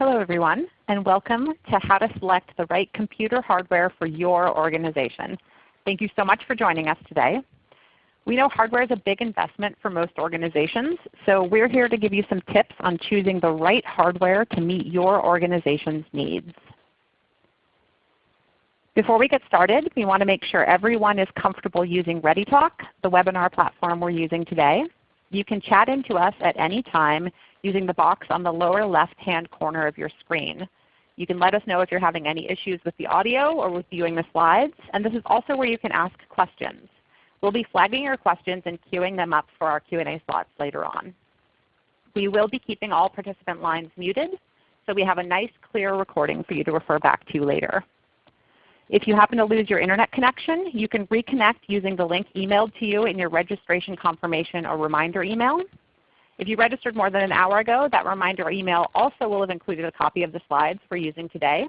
Hello everyone, and welcome to How to Select the Right Computer Hardware for Your Organization. Thank you so much for joining us today. We know hardware is a big investment for most organizations, so we're here to give you some tips on choosing the right hardware to meet your organization's needs. Before we get started, we want to make sure everyone is comfortable using ReadyTalk, the webinar platform we're using today. You can chat into us at any time using the box on the lower left-hand corner of your screen. You can let us know if you're having any issues with the audio or with viewing the slides. And this is also where you can ask questions. We'll be flagging your questions and queuing them up for our Q&A slots later on. We will be keeping all participant lines muted, so we have a nice clear recording for you to refer back to later. If you happen to lose your Internet connection, you can reconnect using the link emailed to you in your registration confirmation or reminder email. If you registered more than an hour ago, that reminder email also will have included a copy of the slides we're using today.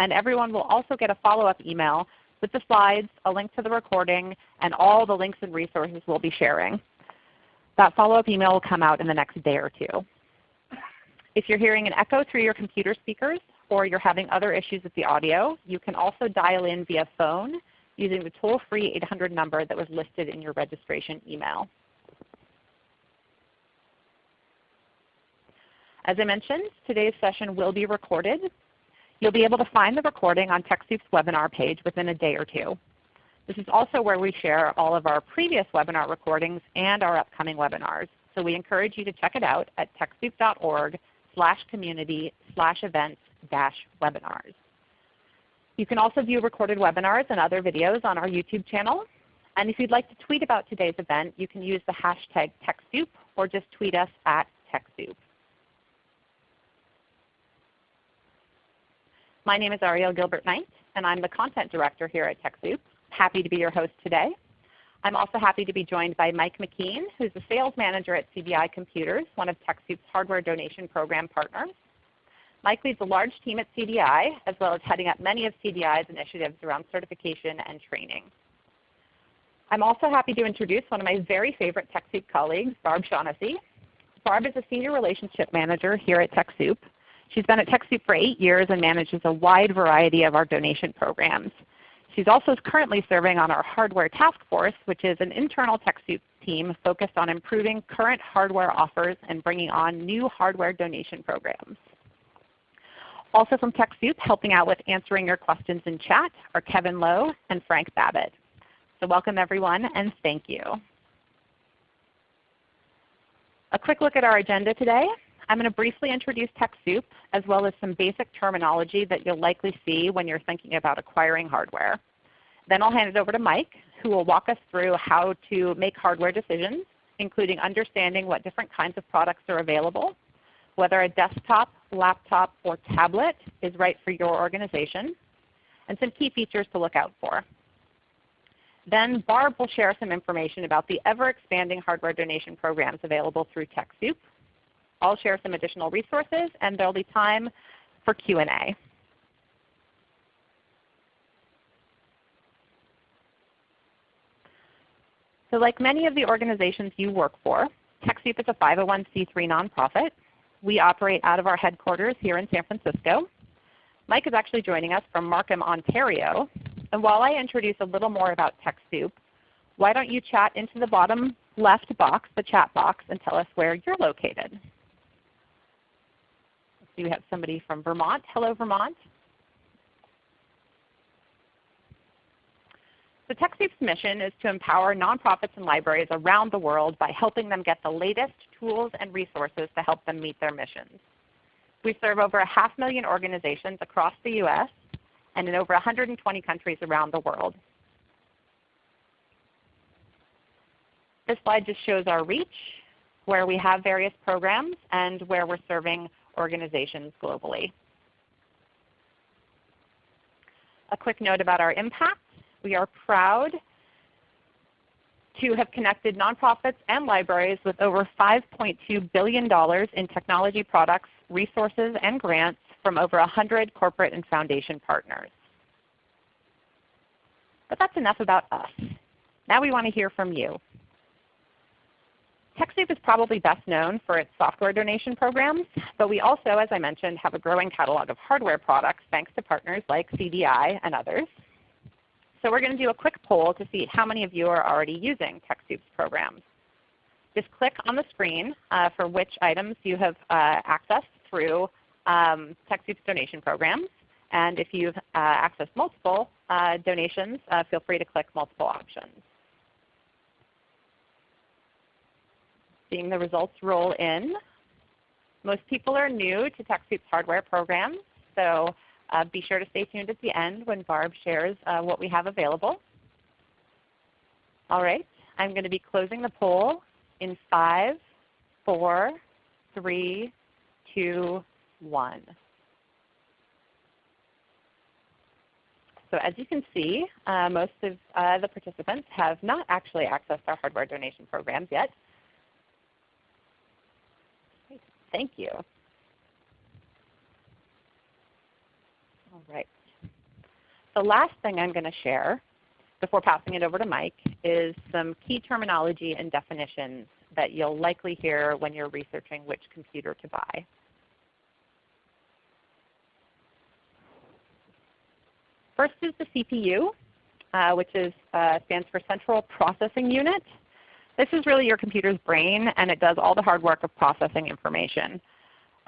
And everyone will also get a follow-up email with the slides, a link to the recording, and all the links and resources we'll be sharing. That follow-up email will come out in the next day or two. If you're hearing an echo through your computer speakers or you're having other issues with the audio, you can also dial in via phone using the toll-free 800 number that was listed in your registration email. As I mentioned, today's session will be recorded. You'll be able to find the recording on TechSoup's webinar page within a day or two. This is also where we share all of our previous webinar recordings and our upcoming webinars. So we encourage you to check it out at TechSoup.org slash community slash events dash webinars. You can also view recorded webinars and other videos on our YouTube channel. And if you'd like to tweet about today's event, you can use the hashtag TechSoup or just tweet us at TechSoup. My name is Ariel Gilbert Knight, and I'm the Content Director here at TechSoup. Happy to be your host today. I'm also happy to be joined by Mike McKean, who's the Sales Manager at CDI Computers, one of TechSoup's hardware donation program partners. Mike leads a large team at CDI, as well as heading up many of CDI's initiatives around certification and training. I'm also happy to introduce one of my very favorite TechSoup colleagues, Barb Shaughnessy. Barb is a Senior Relationship Manager here at TechSoup, She's been at TechSoup for 8 years and manages a wide variety of our donation programs. She's also currently serving on our Hardware Task Force, which is an internal TechSoup team focused on improving current hardware offers and bringing on new hardware donation programs. Also from TechSoup, helping out with answering your questions in chat are Kevin Lowe and Frank Babbitt. So welcome everyone and thank you. A quick look at our agenda today. I'm going to briefly introduce TechSoup as well as some basic terminology that you'll likely see when you're thinking about acquiring hardware. Then I'll hand it over to Mike who will walk us through how to make hardware decisions, including understanding what different kinds of products are available, whether a desktop, laptop, or tablet is right for your organization, and some key features to look out for. Then Barb will share some information about the ever-expanding hardware donation programs available through TechSoup, I'll share some additional resources, and there will be time for Q&A. So like many of the organizations you work for, TechSoup is a 501c3 nonprofit. We operate out of our headquarters here in San Francisco. Mike is actually joining us from Markham, Ontario. And while I introduce a little more about TechSoup, why don't you chat into the bottom left box, the chat box, and tell us where you're located see we have somebody from Vermont. Hello, Vermont. So TechSoup's mission is to empower nonprofits and libraries around the world by helping them get the latest tools and resources to help them meet their missions. We serve over a half million organizations across the U.S. and in over 120 countries around the world. This slide just shows our reach, where we have various programs and where we're serving organizations globally. A quick note about our impact. We are proud to have connected nonprofits and libraries with over $5.2 billion in technology products, resources, and grants from over 100 corporate and foundation partners. But that's enough about us. Now we want to hear from you. TechSoup is probably best known for its software donation programs, but we also, as I mentioned, have a growing catalog of hardware products thanks to partners like CDI and others. So we're going to do a quick poll to see how many of you are already using TechSoup's programs. Just click on the screen uh, for which items you have uh, accessed through um, TechSoup's donation programs. And if you've uh, accessed multiple uh, donations, uh, feel free to click multiple options. Seeing the results roll in. Most people are new to TechSoup's hardware programs, so uh, be sure to stay tuned at the end when Barb shares uh, what we have available. All right, I'm going to be closing the poll in five, four, three, two, one. So as you can see, uh, most of uh, the participants have not actually accessed our hardware donation programs yet. Thank you. All right. The last thing I'm going to share before passing it over to Mike is some key terminology and definitions that you'll likely hear when you're researching which computer to buy. First is the CPU, uh, which is, uh, stands for Central Processing Unit. This is really your computer's brain, and it does all the hard work of processing information.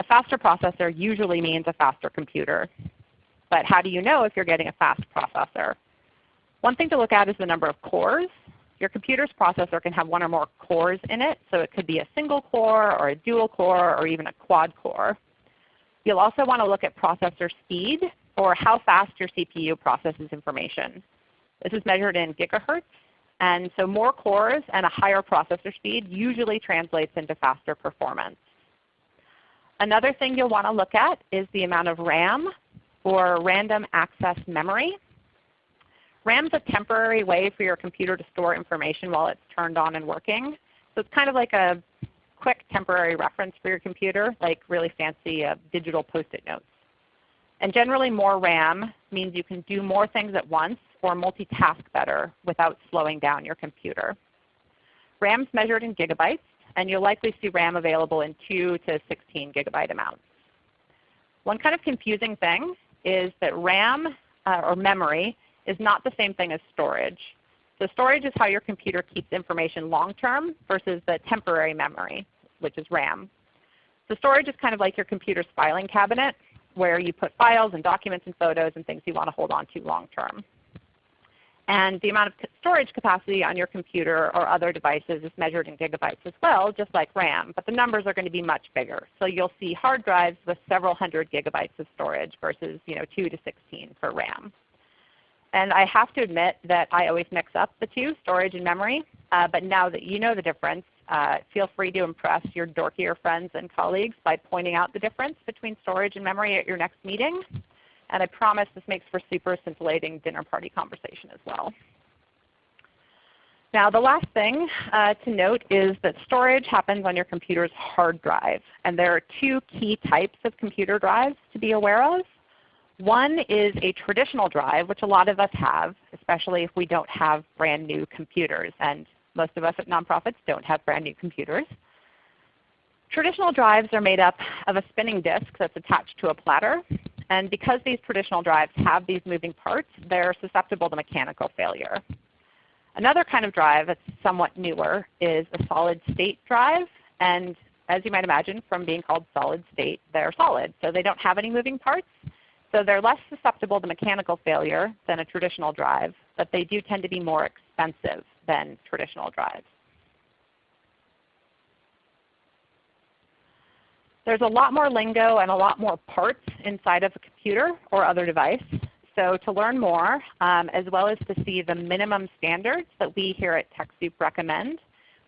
A faster processor usually means a faster computer. But how do you know if you're getting a fast processor? One thing to look at is the number of cores. Your computer's processor can have one or more cores in it, so it could be a single core or a dual core or even a quad core. You'll also want to look at processor speed or how fast your CPU processes information. This is measured in gigahertz, and so more cores and a higher processor speed usually translates into faster performance. Another thing you'll want to look at is the amount of RAM or random access memory. RAM is a temporary way for your computer to store information while it's turned on and working. So it's kind of like a quick temporary reference for your computer, like really fancy uh, digital post-it notes. And generally more RAM means you can do more things at once or multitask better without slowing down your computer. RAM is measured in gigabytes, and you'll likely see RAM available in 2 to 16 gigabyte amounts. One kind of confusing thing is that RAM uh, or memory is not the same thing as storage. So storage is how your computer keeps information long term versus the temporary memory, which is RAM. So storage is kind of like your computer's filing cabinet where you put files and documents and photos and things you want to hold on to long term. And the amount of storage capacity on your computer or other devices is measured in gigabytes as well, just like RAM, but the numbers are going to be much bigger. So you'll see hard drives with several hundred gigabytes of storage versus you know, 2 to 16 for RAM. And I have to admit that I always mix up the two, storage and memory. Uh, but now that you know the difference, uh, feel free to impress your dorkier friends and colleagues by pointing out the difference between storage and memory at your next meeting. And I promise this makes for super scintillating dinner party conversation as well. Now the last thing uh, to note is that storage happens on your computer's hard drive. And there are two key types of computer drives to be aware of. One is a traditional drive, which a lot of us have, especially if we don't have brand new computers. And most of us at nonprofits don't have brand new computers. Traditional drives are made up of a spinning disk that's attached to a platter. And because these traditional drives have these moving parts, they're susceptible to mechanical failure. Another kind of drive that's somewhat newer is a solid state drive. And as you might imagine from being called solid state, they're solid. So they don't have any moving parts. So they're less susceptible to mechanical failure than a traditional drive, but they do tend to be more expensive than traditional drives. There's a lot more lingo and a lot more parts inside of a computer or other device. So to learn more, um, as well as to see the minimum standards that we here at TechSoup recommend,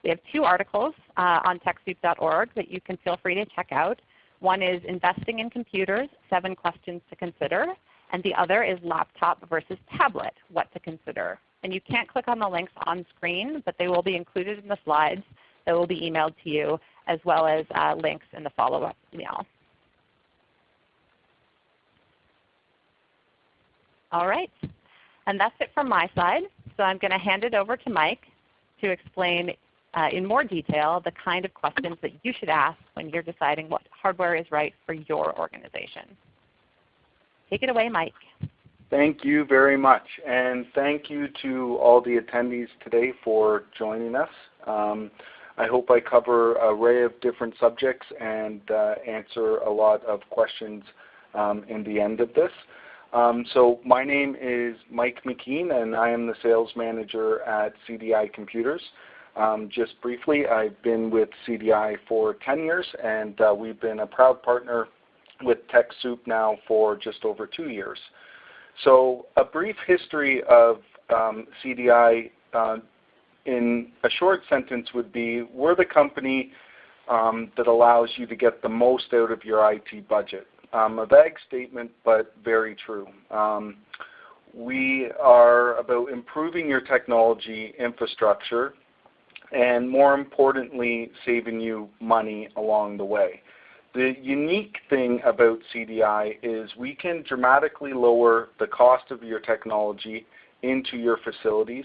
we have two articles uh, on TechSoup.org that you can feel free to check out. One is Investing in Computers, Seven Questions to Consider, and the other is Laptop versus Tablet, What to Consider. And you can't click on the links on screen, but they will be included in the slides that will be emailed to you as well as uh, links in the follow-up email. All right. And that's it from my side. So I'm going to hand it over to Mike to explain uh, in more detail the kind of questions that you should ask when you're deciding what hardware is right for your organization. Take it away, Mike. Thank you very much. And thank you to all the attendees today for joining us. Um, I hope I cover an array of different subjects and uh, answer a lot of questions um, in the end of this. Um, so my name is Mike McKean and I am the sales manager at CDI Computers. Um, just briefly, I've been with CDI for 10 years and uh, we've been a proud partner with TechSoup now for just over two years. So a brief history of um, CDI uh, in a short sentence would be we're the company um, that allows you to get the most out of your IT budget. Um, a vague statement, but very true. Um, we are about improving your technology infrastructure and more importantly, saving you money along the way. The unique thing about CDI is we can dramatically lower the cost of your technology into your facilities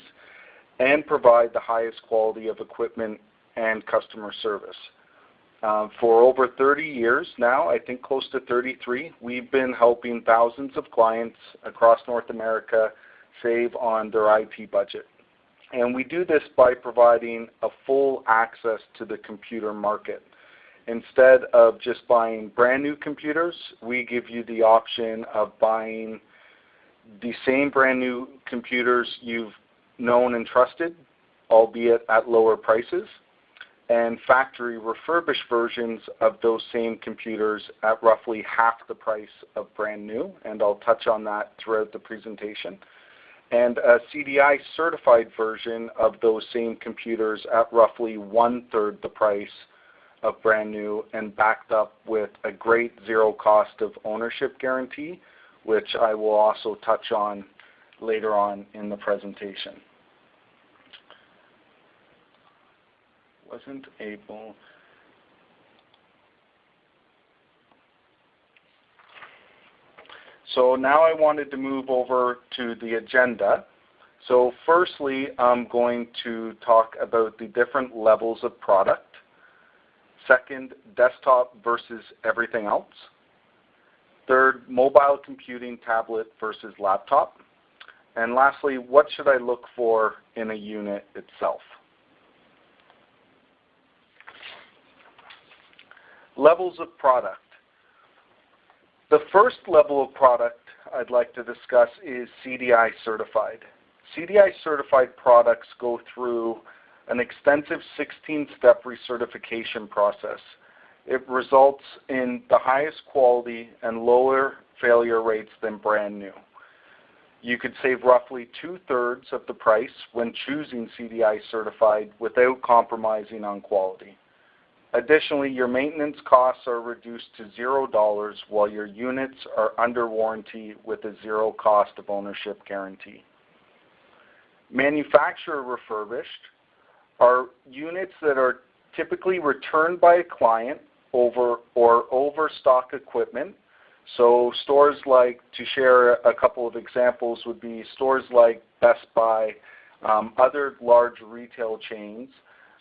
and provide the highest quality of equipment and customer service. Uh, for over 30 years now, I think close to 33, we've been helping thousands of clients across North America save on their IT budget. And we do this by providing a full access to the computer market. Instead of just buying brand new computers, we give you the option of buying the same brand new computers you've known and trusted, albeit at lower prices, and factory refurbished versions of those same computers at roughly half the price of brand new, and I'll touch on that throughout the presentation, and a CDI certified version of those same computers at roughly one-third the price of brand new and backed up with a great zero cost of ownership guarantee, which I will also touch on later on in the presentation. Wasn't able So now I wanted to move over to the agenda. So firstly, I'm going to talk about the different levels of product. Second, desktop versus everything else. Third, mobile computing tablet versus laptop. And lastly, what should I look for in a unit itself? Levels of product. The first level of product I'd like to discuss is CDI certified. CDI certified products go through an extensive 16-step recertification process. It results in the highest quality and lower failure rates than brand new. You could save roughly two-thirds of the price when choosing CDI certified without compromising on quality. Additionally, your maintenance costs are reduced to $0 while your units are under warranty with a zero cost of ownership guarantee. Manufacturer refurbished are units that are typically returned by a client over or overstock equipment. So stores like, to share a couple of examples, would be stores like Best Buy, um, other large retail chains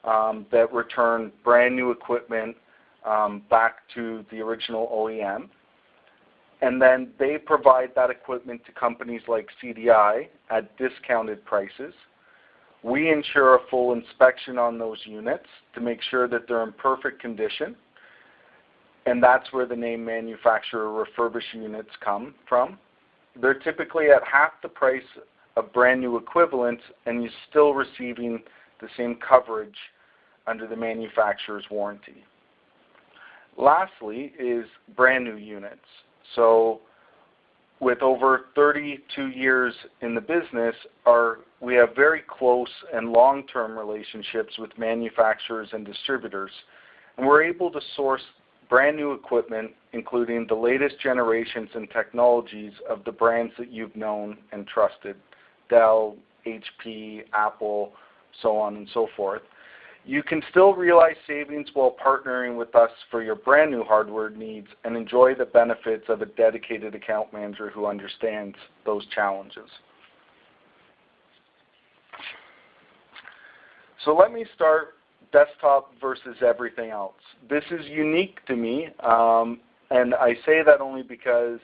um, that return brand new equipment um, back to the original OEM. And then they provide that equipment to companies like CDI at discounted prices. We ensure a full inspection on those units to make sure that they're in perfect condition. And that's where the name manufacturer refurbished units come from. They're typically at half the price of brand new equivalents and you're still receiving the same coverage under the manufacturer's warranty. Lastly is brand new units. So with over 32 years in the business, our, we have very close and long-term relationships with manufacturers and distributors. And we're able to source brand new equipment, including the latest generations and technologies of the brands that you've known and trusted, Dell, HP, Apple, so on and so forth. You can still realize savings while partnering with us for your brand new hardware needs and enjoy the benefits of a dedicated account manager who understands those challenges. So let me start desktop versus everything else. This is unique to me, um, and I say that only because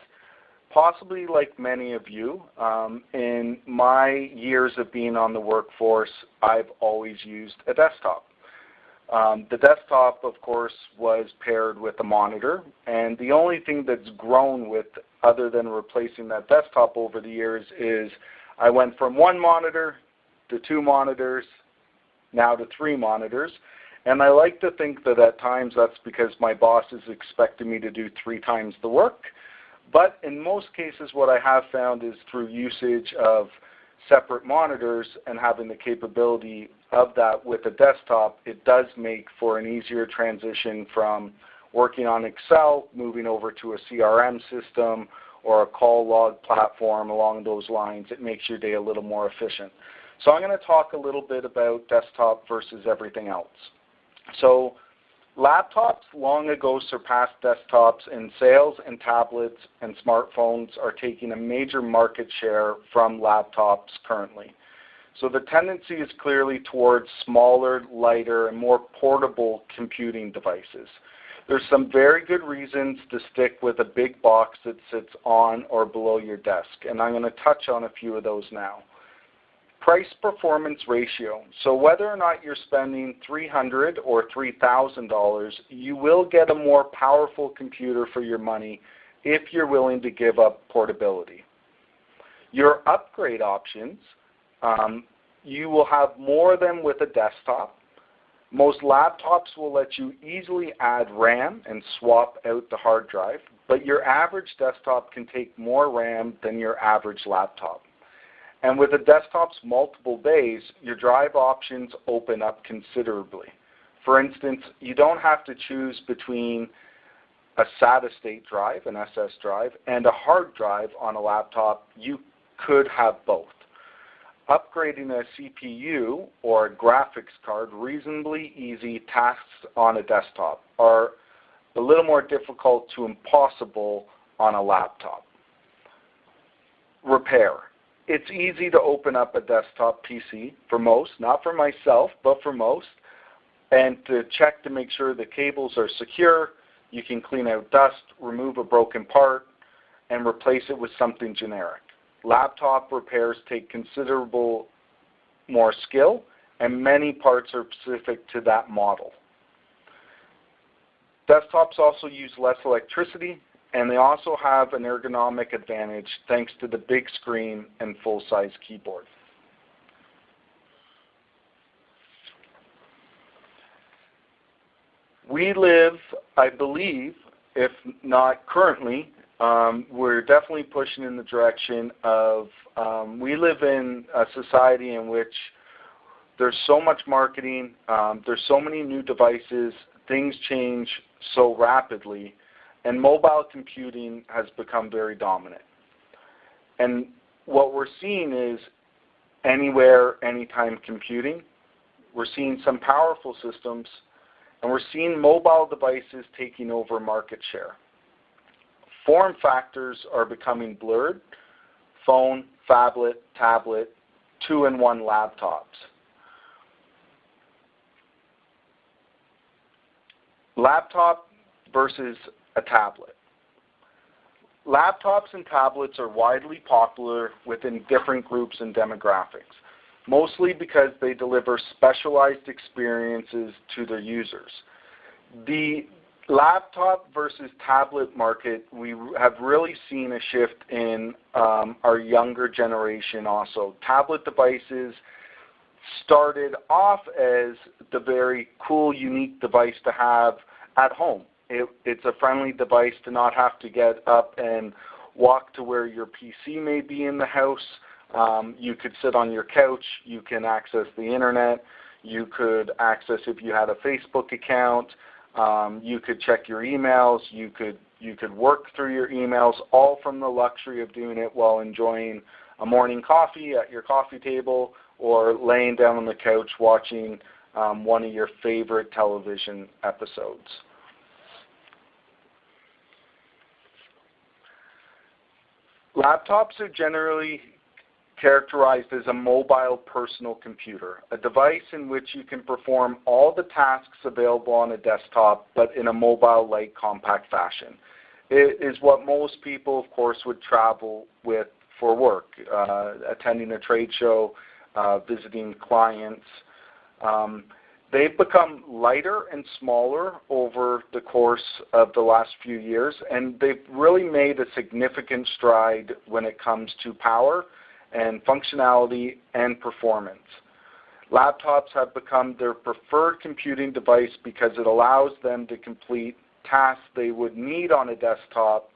possibly like many of you, um, in my years of being on the workforce, I've always used a desktop. Um, the desktop, of course, was paired with a monitor, and the only thing that's grown with, other than replacing that desktop over the years, is I went from one monitor to two monitors, now to three monitors. And I like to think that at times that's because my boss is expecting me to do three times the work. But in most cases what I have found is through usage of separate monitors and having the capability of that with a desktop, it does make for an easier transition from working on Excel, moving over to a CRM system or a call log platform along those lines. It makes your day a little more efficient. So I'm going to talk a little bit about desktop versus everything else. So laptops long ago surpassed desktops in sales and tablets and smartphones are taking a major market share from laptops currently. So the tendency is clearly towards smaller, lighter, and more portable computing devices. There's some very good reasons to stick with a big box that sits on or below your desk, and I'm going to touch on a few of those now price performance ratio. So whether or not you're spending 300 or $3,000, you will get a more powerful computer for your money if you're willing to give up portability. Your upgrade options, um, you will have more than with a desktop. Most laptops will let you easily add RAM and swap out the hard drive, but your average desktop can take more RAM than your average laptop. And with a desktop's multiple bays, your drive options open up considerably. For instance, you don't have to choose between a solid state drive, an SS drive, and a hard drive on a laptop. You could have both. Upgrading a CPU or a graphics card, reasonably easy tasks on a desktop, are a little more difficult to impossible on a laptop. Repair it's easy to open up a desktop PC for most, not for myself, but for most, and to check to make sure the cables are secure. You can clean out dust, remove a broken part, and replace it with something generic. Laptop repairs take considerable more skill, and many parts are specific to that model. Desktops also use less electricity, and they also have an ergonomic advantage thanks to the big screen and full-size keyboard. We live, I believe, if not currently, um, we're definitely pushing in the direction of um, we live in a society in which there's so much marketing, um, there's so many new devices, things change so rapidly and mobile computing has become very dominant. And what we're seeing is anywhere, anytime computing. We're seeing some powerful systems, and we're seeing mobile devices taking over market share. Form factors are becoming blurred. Phone, phablet, tablet, two-in-one laptops. Laptop versus a tablet. Laptops and tablets are widely popular within different groups and demographics, mostly because they deliver specialized experiences to their users. The laptop versus tablet market, we have really seen a shift in um, our younger generation also. Tablet devices started off as the very cool, unique device to have at home it, it's a friendly device to not have to get up and walk to where your PC may be in the house. Um, you could sit on your couch. You can access the internet. You could access if you had a Facebook account. Um, you could check your emails. You could you could work through your emails, all from the luxury of doing it while enjoying a morning coffee at your coffee table or laying down on the couch watching um, one of your favorite television episodes. Laptops are generally characterized as a mobile personal computer, a device in which you can perform all the tasks available on a desktop but in a mobile-like compact fashion. It is what most people, of course, would travel with for work, uh, attending a trade show, uh, visiting clients. Um, they've become lighter and smaller over the course of the last few years, and they've really made a significant stride when it comes to power and functionality and performance. Laptops have become their preferred computing device because it allows them to complete tasks they would need on a desktop,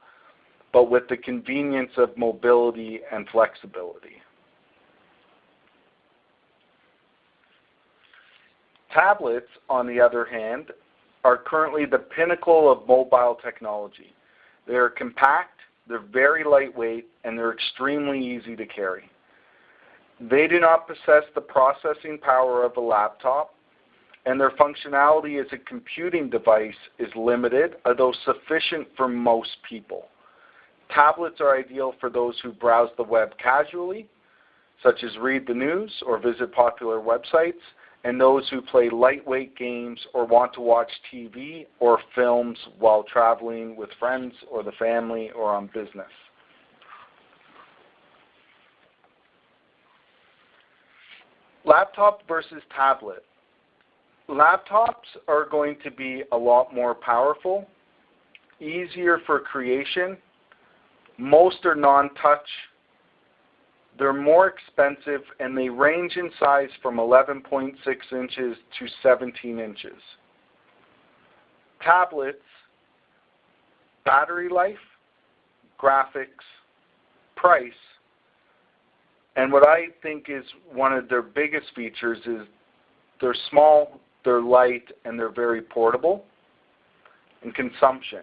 but with the convenience of mobility and flexibility. Tablets, on the other hand, are currently the pinnacle of mobile technology. They are compact, they're very lightweight, and they're extremely easy to carry. They do not possess the processing power of a laptop, and their functionality as a computing device is limited, although sufficient for most people. Tablets are ideal for those who browse the web casually, such as read the news or visit popular websites, and those who play lightweight games or want to watch TV or films while traveling with friends or the family or on business. Laptop versus tablet. Laptops are going to be a lot more powerful, easier for creation. Most are non-touch they're more expensive and they range in size from 11.6 inches to 17 inches. Tablets, battery life, graphics, price, and what I think is one of their biggest features is they're small, they're light, and they're very portable and consumption.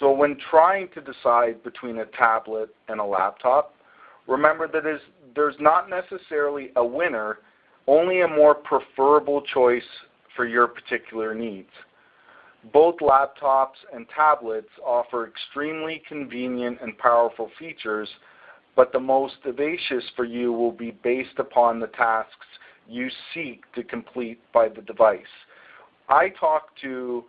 So when trying to decide between a tablet and a laptop, remember that there's not necessarily a winner, only a more preferable choice for your particular needs. Both laptops and tablets offer extremely convenient and powerful features, but the most audacious for you will be based upon the tasks you seek to complete by the device. I talk to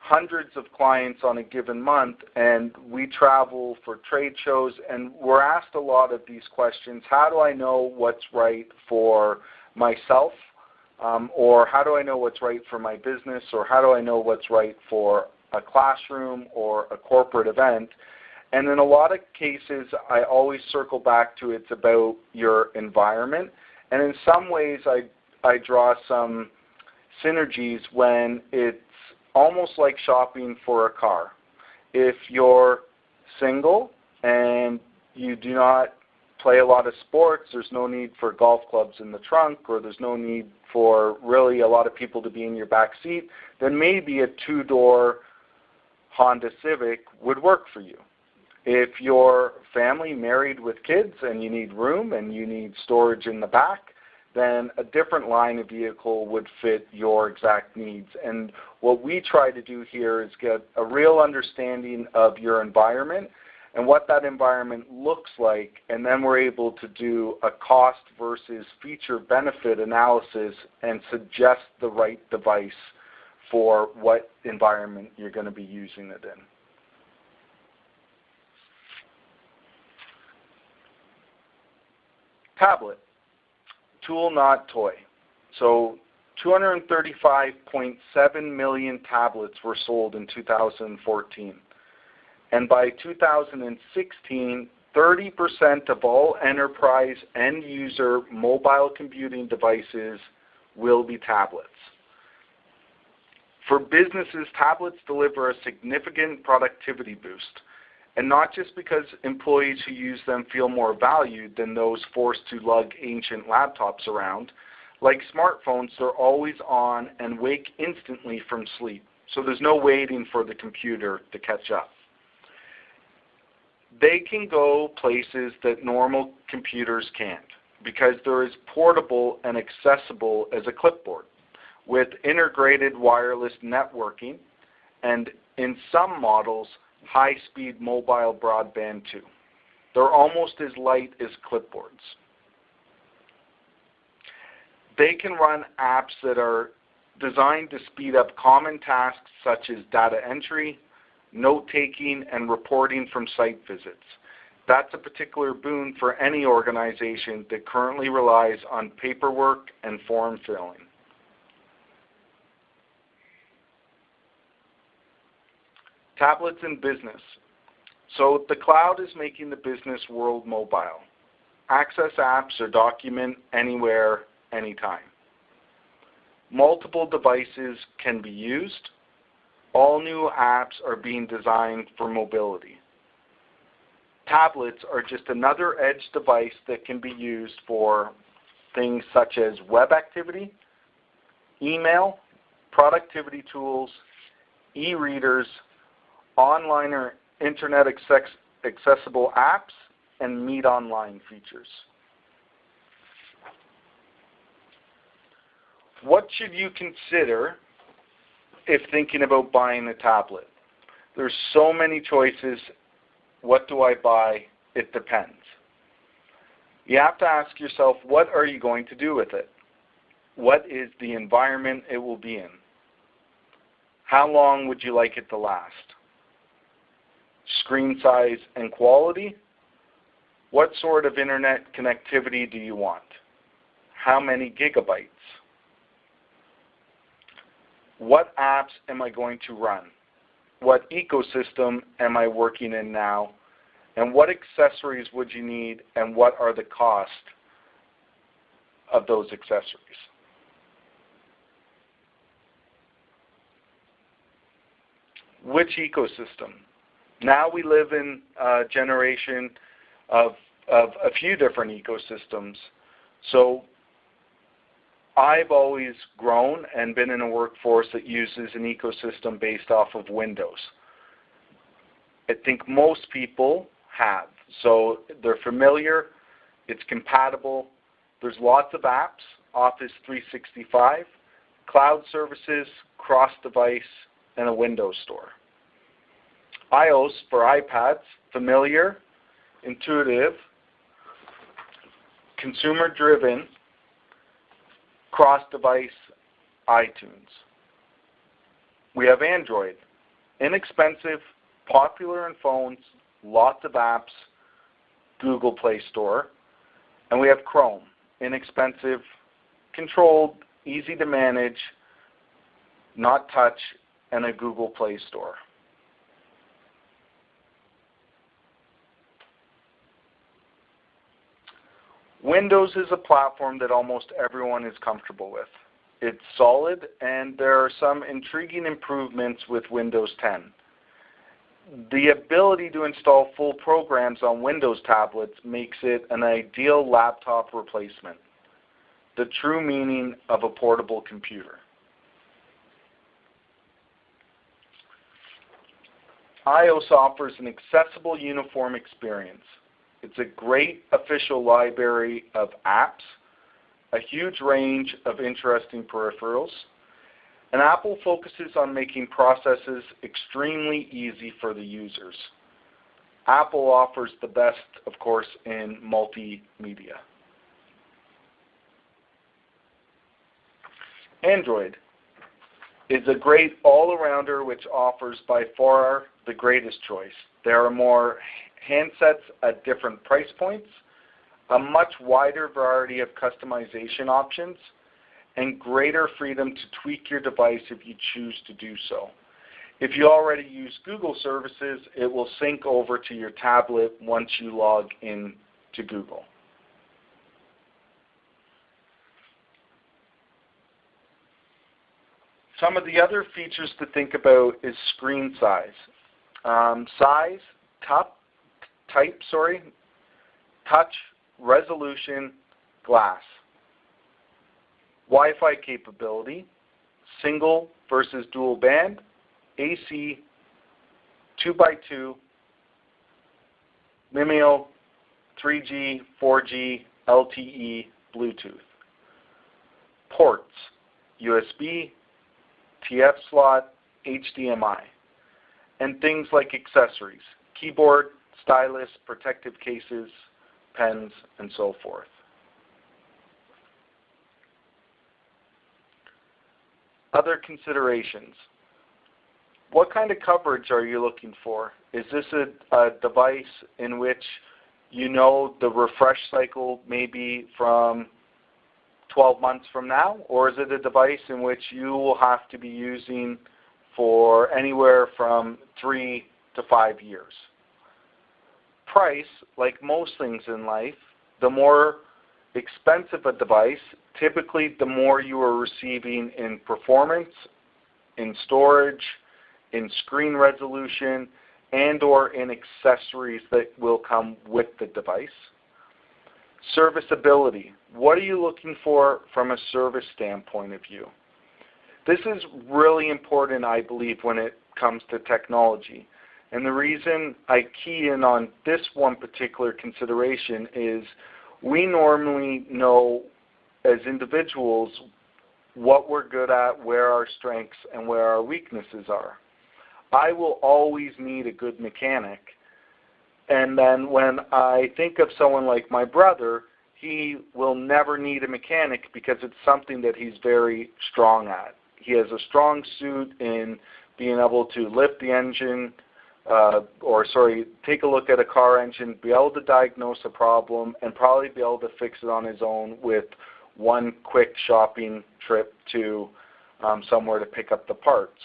hundreds of clients on a given month and we travel for trade shows and we're asked a lot of these questions. How do I know what's right for myself? Um, or how do I know what's right for my business? Or how do I know what's right for a classroom or a corporate event? And in a lot of cases, I always circle back to it's about your environment. And in some ways, I, I draw some synergies when it's almost like shopping for a car. If you're single and you do not play a lot of sports, there's no need for golf clubs in the trunk or there's no need for really a lot of people to be in your back seat, then maybe a two-door Honda Civic would work for you. If you're family married with kids and you need room and you need storage in the back, then a different line of vehicle would fit your exact needs. And what we try to do here is get a real understanding of your environment and what that environment looks like, and then we're able to do a cost versus feature benefit analysis and suggest the right device for what environment you're going to be using it in. Tablet tool, not toy. So 235.7 million tablets were sold in 2014. And by 2016, 30% of all enterprise end user mobile computing devices will be tablets. For businesses, tablets deliver a significant productivity boost and not just because employees who use them feel more valued than those forced to lug ancient laptops around. Like smartphones, they're always on and wake instantly from sleep, so there's no waiting for the computer to catch up. They can go places that normal computers can't because they're as portable and accessible as a clipboard with integrated wireless networking and in some models high-speed mobile broadband too. They're almost as light as clipboards. They can run apps that are designed to speed up common tasks such as data entry, note-taking, and reporting from site visits. That's a particular boon for any organization that currently relies on paperwork and form filling. Tablets in business. So the cloud is making the business world mobile. Access apps or document anywhere, anytime. Multiple devices can be used. All new apps are being designed for mobility. Tablets are just another edge device that can be used for things such as web activity, email, productivity tools, e-readers, online or internet accessible apps, and Meet Online features. What should you consider if thinking about buying a tablet? There's so many choices. What do I buy? It depends. You have to ask yourself, what are you going to do with it? What is the environment it will be in? How long would you like it to last? Screen size and quality? What sort of internet connectivity do you want? How many gigabytes? What apps am I going to run? What ecosystem am I working in now? And what accessories would you need and what are the cost of those accessories? Which ecosystem? Now we live in a generation of, of a few different ecosystems. So I've always grown and been in a workforce that uses an ecosystem based off of Windows. I think most people have. So they're familiar, it's compatible, there's lots of apps, Office 365, cloud services, cross-device, and a Windows store. iOS for iPads, familiar, intuitive, consumer-driven, cross-device iTunes. We have Android, inexpensive, popular in phones, lots of apps, Google Play Store. And we have Chrome, inexpensive, controlled, easy to manage, not touch, and a Google Play Store. Windows is a platform that almost everyone is comfortable with. It's solid, and there are some intriguing improvements with Windows 10. The ability to install full programs on Windows tablets makes it an ideal laptop replacement, the true meaning of a portable computer. iOS offers an accessible uniform experience. It's a great official library of apps, a huge range of interesting peripherals, and Apple focuses on making processes extremely easy for the users. Apple offers the best, of course, in multimedia. Android is a great all-arounder which offers by far the greatest choice. There are more handsets at different price points, a much wider variety of customization options, and greater freedom to tweak your device if you choose to do so. If you already use Google services, it will sync over to your tablet once you log in to Google. Some of the other features to think about is screen size. Um, size, top, type, sorry, touch, resolution, glass. Wi-Fi capability, single versus dual band, AC, 2x2, MIMO, 3G, 4G, LTE, Bluetooth. Ports, USB, TF slot, HDMI. And things like accessories, keyboard, stylus, protective cases, pens, and so forth. Other considerations. What kind of coverage are you looking for? Is this a, a device in which you know the refresh cycle may be from 12 months from now, or is it a device in which you will have to be using for anywhere from three to five years? Price, like most things in life, the more expensive a device, typically the more you are receiving in performance, in storage, in screen resolution, and or in accessories that will come with the device. Serviceability. What are you looking for from a service standpoint of view? This is really important, I believe, when it comes to technology. And the reason I key in on this one particular consideration is we normally know as individuals what we're good at, where our strengths and where our weaknesses are. I will always need a good mechanic. And then when I think of someone like my brother, he will never need a mechanic because it's something that he's very strong at. He has a strong suit in being able to lift the engine, uh, or sorry, take a look at a car engine, be able to diagnose a problem, and probably be able to fix it on his own with one quick shopping trip to um, somewhere to pick up the parts.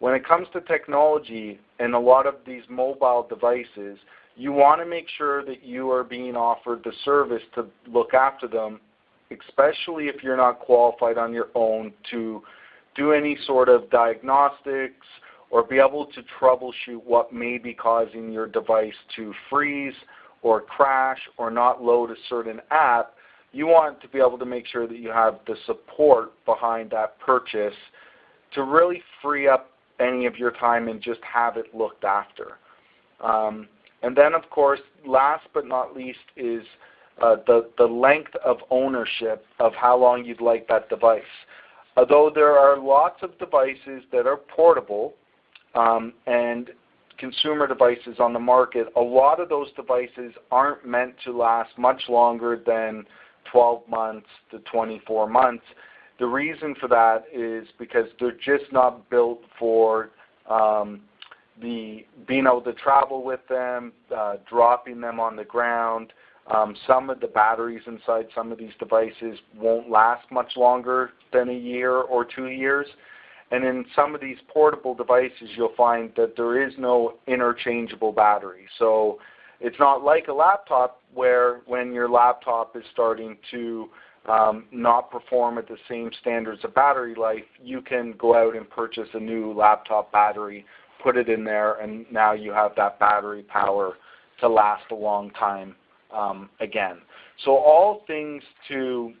When it comes to technology and a lot of these mobile devices, you want to make sure that you are being offered the service to look after them, especially if you're not qualified on your own to do any sort of diagnostics or be able to troubleshoot what may be causing your device to freeze or crash or not load a certain app, you want to be able to make sure that you have the support behind that purchase to really free up any of your time and just have it looked after. Um, and then, of course, last but not least is uh, the, the length of ownership of how long you'd like that device. Although there are lots of devices that are portable um, and consumer devices on the market, a lot of those devices aren't meant to last much longer than 12 months to 24 months. The reason for that is because they're just not built for um, the being able to travel with them, uh, dropping them on the ground. Um, some of the batteries inside some of these devices won't last much longer than a year or two years. And in some of these portable devices, you'll find that there is no interchangeable battery. So it's not like a laptop where when your laptop is starting to um, not perform at the same standards of battery life, you can go out and purchase a new laptop battery, put it in there, and now you have that battery power to last a long time um, again. So all things to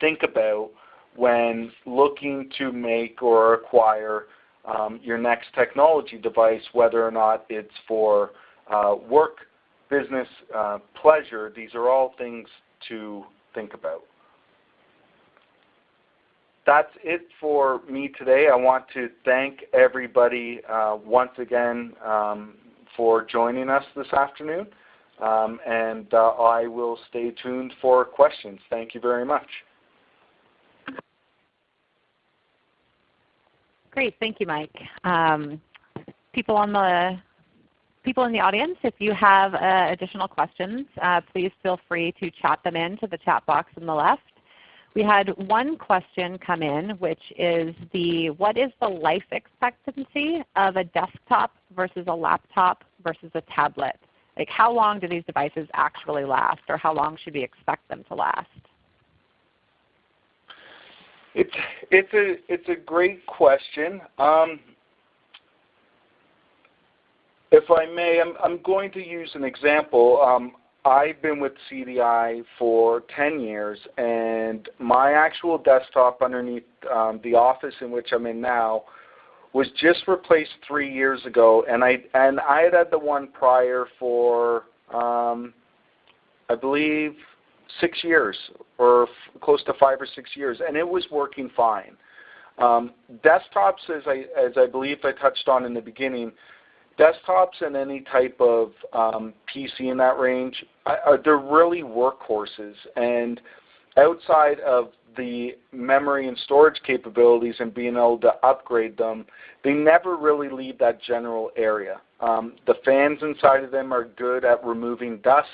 think about when looking to make or acquire um, your next technology device, whether or not it's for uh, work, business, uh, pleasure, these are all things to think about that's it for me today. I want to thank everybody uh, once again um, for joining us this afternoon. Um, and uh, I will stay tuned for questions. Thank you very much. Great, thank you, Mike. Um, people on the people in the audience, if you have uh, additional questions, uh, please feel free to chat them in to the chat box on the left. We had one question come in which is the what is the life expectancy of a desktop versus a laptop versus a tablet? Like how long do these devices actually last or how long should we expect them to last? It's, it's, a, it's a great question. Um, if I may, I'm, I'm going to use an example. Um, I've been with CDI for 10 years, and my actual desktop underneath um, the office in which I'm in now was just replaced three years ago, and I and I had had the one prior for um, I believe six years or close to five or six years, and it was working fine. Um, desktops, as I as I believe I touched on in the beginning, desktops and any type of um, PC in that range, they're really workhorses. And outside of the memory and storage capabilities and being able to upgrade them, they never really leave that general area. Um, the fans inside of them are good at removing dust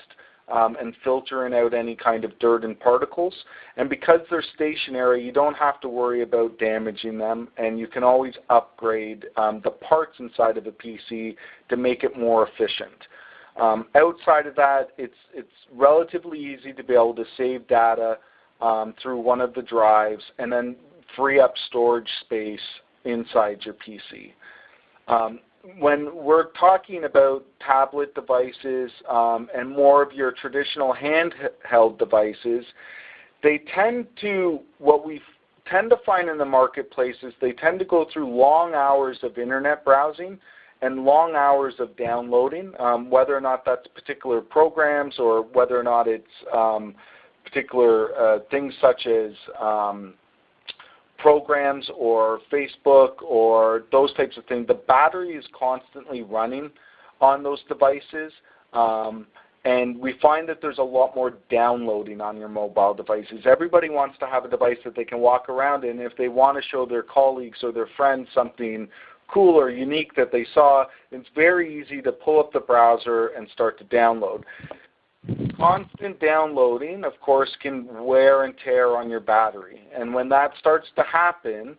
um, and filtering out any kind of dirt and particles. And because they're stationary, you don't have to worry about damaging them, and you can always upgrade um, the parts inside of a PC to make it more efficient. Um, outside of that, it's, it's relatively easy to be able to save data um, through one of the drives and then free up storage space inside your PC. Um, when we're talking about tablet devices um, and more of your traditional handheld devices, they tend to, what we tend to find in the marketplace is they tend to go through long hours of internet browsing and long hours of downloading, um, whether or not that's particular programs or whether or not it's um, particular uh, things such as um, programs or Facebook or those types of things, the battery is constantly running on those devices. Um, and we find that there's a lot more downloading on your mobile devices. Everybody wants to have a device that they can walk around in. If they want to show their colleagues or their friends something cool or unique that they saw, it's very easy to pull up the browser and start to download. Constant downloading, of course, can wear and tear on your battery. And when that starts to happen,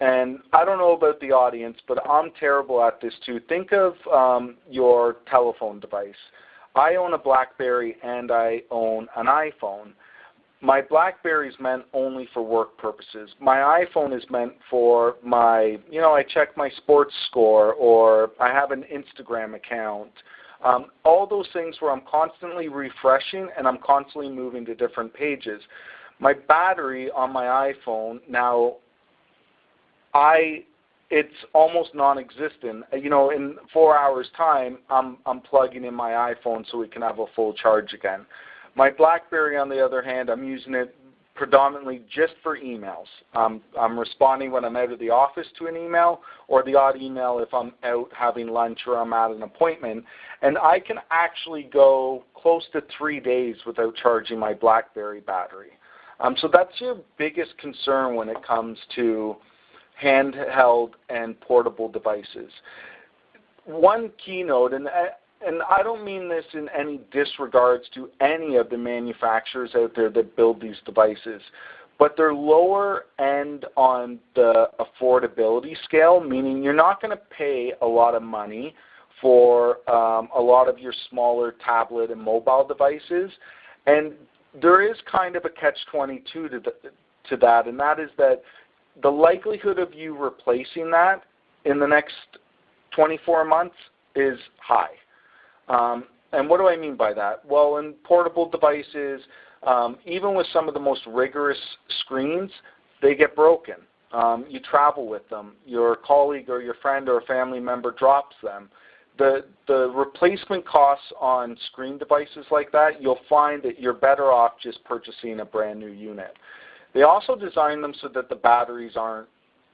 and I don't know about the audience, but I'm terrible at this too. Think of um, your telephone device. I own a BlackBerry and I own an iPhone. My BlackBerry is meant only for work purposes. My iPhone is meant for my, you know, I check my sports score or I have an Instagram account um, all those things where I'm constantly refreshing and I'm constantly moving to different pages. My battery on my iPhone now, I it's almost non-existent. You know, in four hours time, I'm I'm plugging in my iPhone so we can have a full charge again. My BlackBerry, on the other hand, I'm using it predominantly just for emails. Um, I'm responding when I'm out of the office to an email or the odd email if I'm out having lunch or I'm at an appointment. And I can actually go close to three days without charging my BlackBerry battery. Um, so that's your biggest concern when it comes to handheld and portable devices. One keynote, and and I don't mean this in any disregards to any of the manufacturers out there that build these devices, but they're lower end on the affordability scale, meaning you're not going to pay a lot of money for um, a lot of your smaller tablet and mobile devices. And there is kind of a catch-22 to, to that, and that is that the likelihood of you replacing that in the next 24 months is high. Um, and what do I mean by that? Well, in portable devices, um, even with some of the most rigorous screens, they get broken. Um, you travel with them. Your colleague or your friend or a family member drops them. The, the replacement costs on screen devices like that, you'll find that you're better off just purchasing a brand new unit. They also design them so that the batteries aren't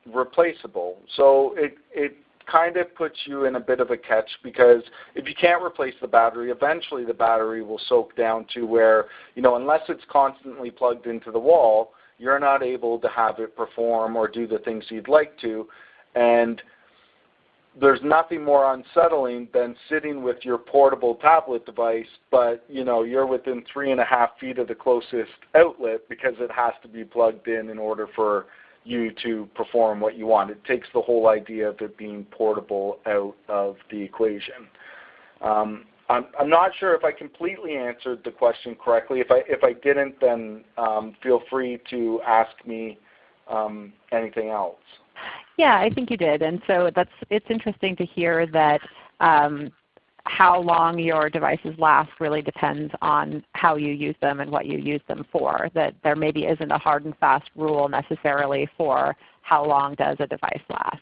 replaceable. So it, it kind of puts you in a bit of a catch because if you can't replace the battery, eventually the battery will soak down to where, you know, unless it's constantly plugged into the wall, you're not able to have it perform or do the things you'd like to. And there's nothing more unsettling than sitting with your portable tablet device, but you know you're within three and a half feet of the closest outlet because it has to be plugged in in order for you to perform what you want. It takes the whole idea of it being portable out of the equation. Um, I'm, I'm, not sure if I completely answered the question correctly. If I, if I didn't, then um, feel free to ask me um, anything else. Yeah, I think you did. And so that's, it's interesting to hear that um, how long your devices last really depends on how you use them and what you use them for. That there maybe isn't a hard and fast rule necessarily for how long does a device last.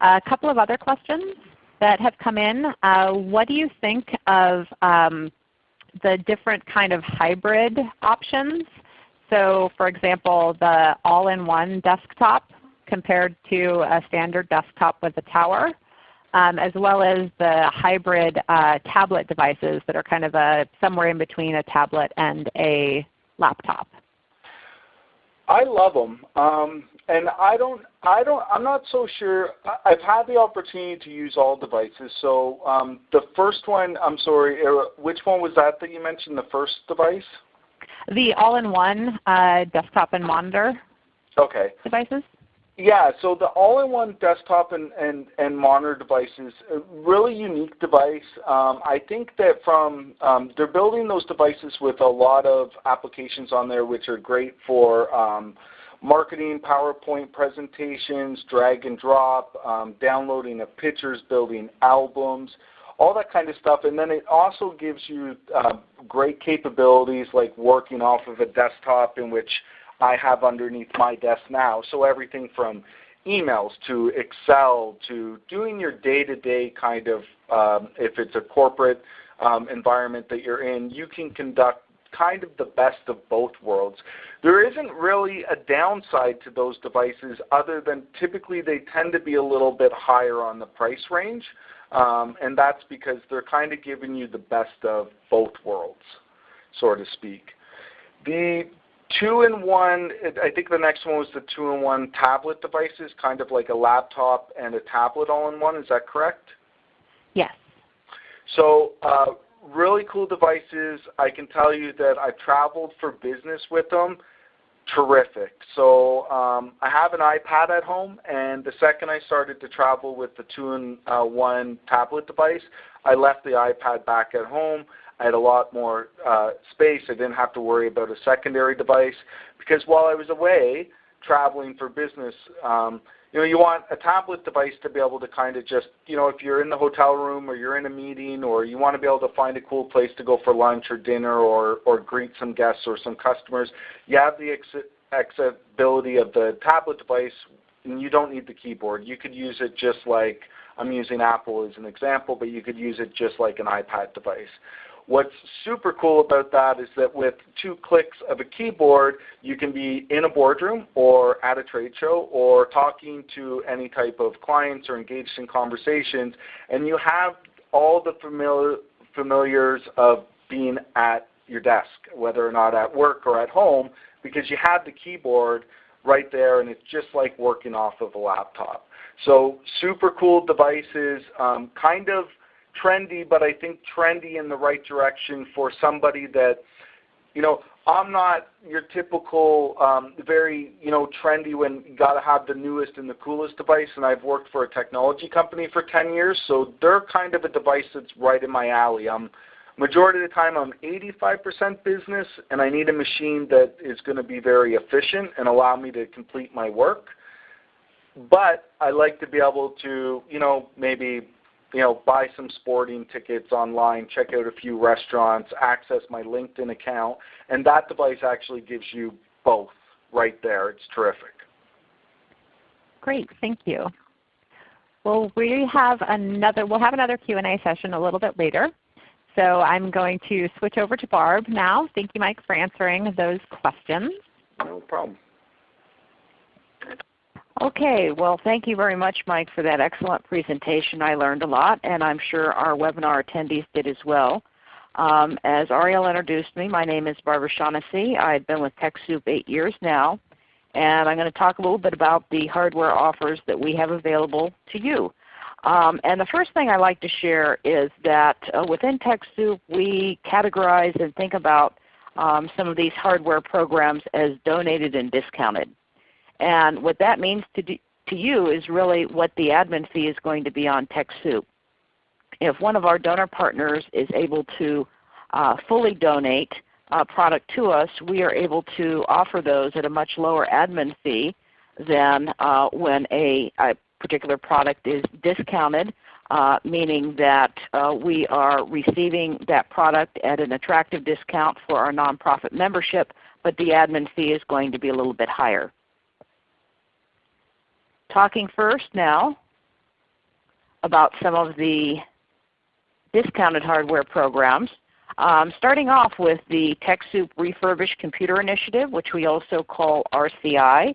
A couple of other questions that have come in. Uh, what do you think of um, the different kind of hybrid options? So for example, the all-in-one desktop compared to a standard desktop with a tower um, as well as the hybrid uh, tablet devices that are kind of a, somewhere in between a tablet and a laptop? I love them, um, and I don't. I don't. I'm not so sure. I've had the opportunity to use all devices. So um, the first one, I'm sorry, uh, which one was that that you mentioned? The first device? The all-in-one uh, desktop and monitor. Okay. Devices. Yeah, so the all-in-one desktop and, and, and monitor devices, a really unique device. Um, I think that from um, they're building those devices with a lot of applications on there, which are great for um, marketing, PowerPoint presentations, drag and drop, um, downloading of pictures, building albums, all that kind of stuff. And then it also gives you uh, great capabilities like working off of a desktop in which I have underneath my desk now. So everything from emails to Excel to doing your day-to-day kind of, um, if it's a corporate um, environment that you're in, you can conduct kind of the best of both worlds. There isn't really a downside to those devices other than typically they tend to be a little bit higher on the price range. Um, and that's because they're kind of giving you the best of both worlds, so to speak. The two-in-one, I think the next one was the two-in-one tablet devices, kind of like a laptop and a tablet all-in-one. Is that correct? Yes. So uh, really cool devices. I can tell you that I've traveled for business with them. Terrific. So um, I have an iPad at home, and the second I started to travel with the two-in-one tablet device, I left the iPad back at home. I had a lot more uh, space. I didn't have to worry about a secondary device because while I was away traveling for business, um, you know, you want a tablet device to be able to kind of just, you know, if you're in the hotel room or you're in a meeting or you want to be able to find a cool place to go for lunch or dinner or, or greet some guests or some customers, you have the accessibility of the tablet device and you don't need the keyboard. You could use it just like, I'm using Apple as an example, but you could use it just like an iPad device. What's super cool about that is that with two clicks of a keyboard, you can be in a boardroom or at a trade show or talking to any type of clients or engaged in conversations, and you have all the familiar, familiars of being at your desk, whether or not at work or at home, because you have the keyboard right there and it's just like working off of a laptop. So super cool devices, um, kind of trendy, but I think trendy in the right direction for somebody that, you know, I'm not your typical um, very, you know, trendy when you got to have the newest and the coolest device. And I've worked for a technology company for 10 years, so they're kind of a device that's right in my alley. I'm majority of the time I'm 85% business, and I need a machine that is going to be very efficient and allow me to complete my work. But I like to be able to, you know, maybe you know, buy some sporting tickets online, check out a few restaurants, access my LinkedIn account, and that device actually gives you both right there. It's terrific. Great, thank you. Well, we have another. We'll have another Q&A session a little bit later. So I'm going to switch over to Barb now. Thank you, Mike, for answering those questions. No problem. Okay. Well, thank you very much, Mike, for that excellent presentation. I learned a lot, and I'm sure our webinar attendees did as well. Um, as Ariel introduced me, my name is Barbara Shaughnessy. I've been with TechSoup eight years now, and I'm going to talk a little bit about the hardware offers that we have available to you. Um, and the first thing I like to share is that uh, within TechSoup we categorize and think about um, some of these hardware programs as donated and discounted. And what that means to, do, to you is really what the admin fee is going to be on TechSoup. If one of our donor partners is able to uh, fully donate a product to us, we are able to offer those at a much lower admin fee than uh, when a, a, particular product is discounted, uh, meaning that uh, we are receiving that product at an attractive discount for our nonprofit membership, but the admin fee is going to be a little bit higher. Talking first now about some of the discounted hardware programs. Um, starting off with the TechSoup Refurbished Computer Initiative, which we also call RCI.